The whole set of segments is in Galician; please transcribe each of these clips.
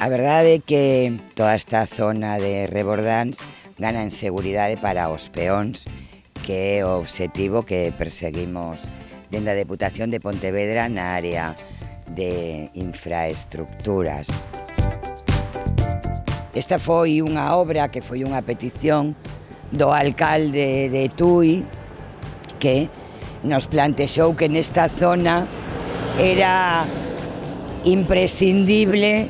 A verdade é que toda esta zona de Rebordans gana en seguridade para os peóns, que é o obxectivo que perseguimos dende a Deputación de Pontevedra na área de infraestructuras. Esta foi unha obra que foi unha petición do alcalde de Tui que nos plantexou que nesta zona era imprescindible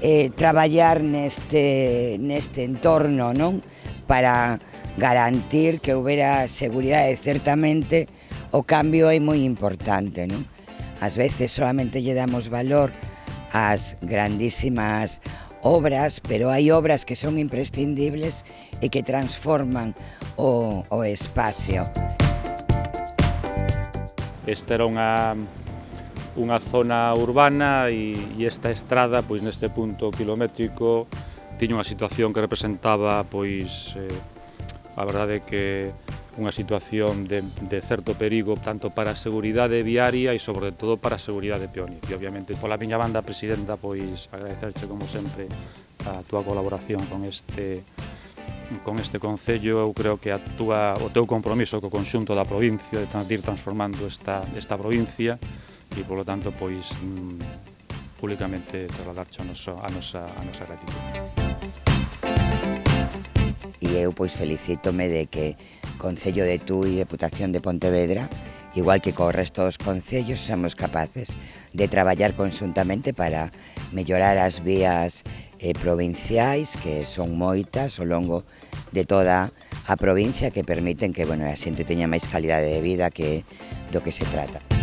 eh, traballar neste, neste entorno non para garantir que houbera seguridade eh, certamente o cambio é moi importante non? ás veces solamente lle damos valor ás grandísimas obras pero hai obras que son imprescindibles e que transforman o, o espacio Esta era unha unha zona urbana e, e esta estrada, pois neste punto kilométrico, tiña unha situación que representaba, pois, eh, a verdade que unha situación de, de certo perigo tanto para a seguridade viaria e sobre todo para a seguridade peónica. E obviamente pola miña banda presidenta pois agradecerche como sempre a túa colaboración con este con este concello eu creo que a túa, o teu compromiso co conxunto da provincia de ir transformando esta, esta provincia e polo tanto pois mm, públicamente trasladarche a, noso, a, nosa, a nosa gratitud. E eu pois felicítome de que Concello de Tui e Deputación de Pontevedra, igual que co resto dos concellos, somos capaces de traballar conxuntamente para mellorar as vías eh, provinciais, que son moitas ao longo de toda a provincia, que permiten que bueno, a xente teña máis calidade de vida que do que se trata.